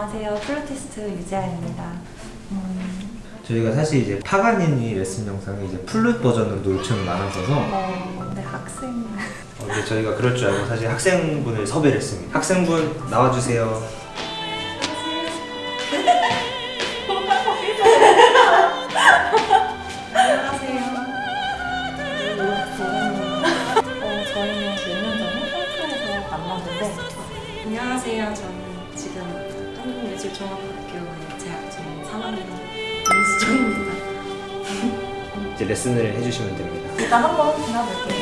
안녕하세요. 플루티스트 유재아입니다. 음, 저희가 사실 이제 파가니니 레슨 영상이 이제 플룻 버전으로도 요청이 많았어서 어, 네, 학생. 어, 근데 저희가 그럴 줄 알고 사실 학생분을 섭외를 했습니다. 학생분 나와주세요. 안녕하세요. 어, 저희는 몇년 전에 홈프에서 만났는데, 안녕하세요. 저는 지금 한국예술종합학교에 재학 중인 3학년 임수정입니다. 이제 레슨을 해주시면 됩니다. 일단 한번 지나볼게요.